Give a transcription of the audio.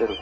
शुरू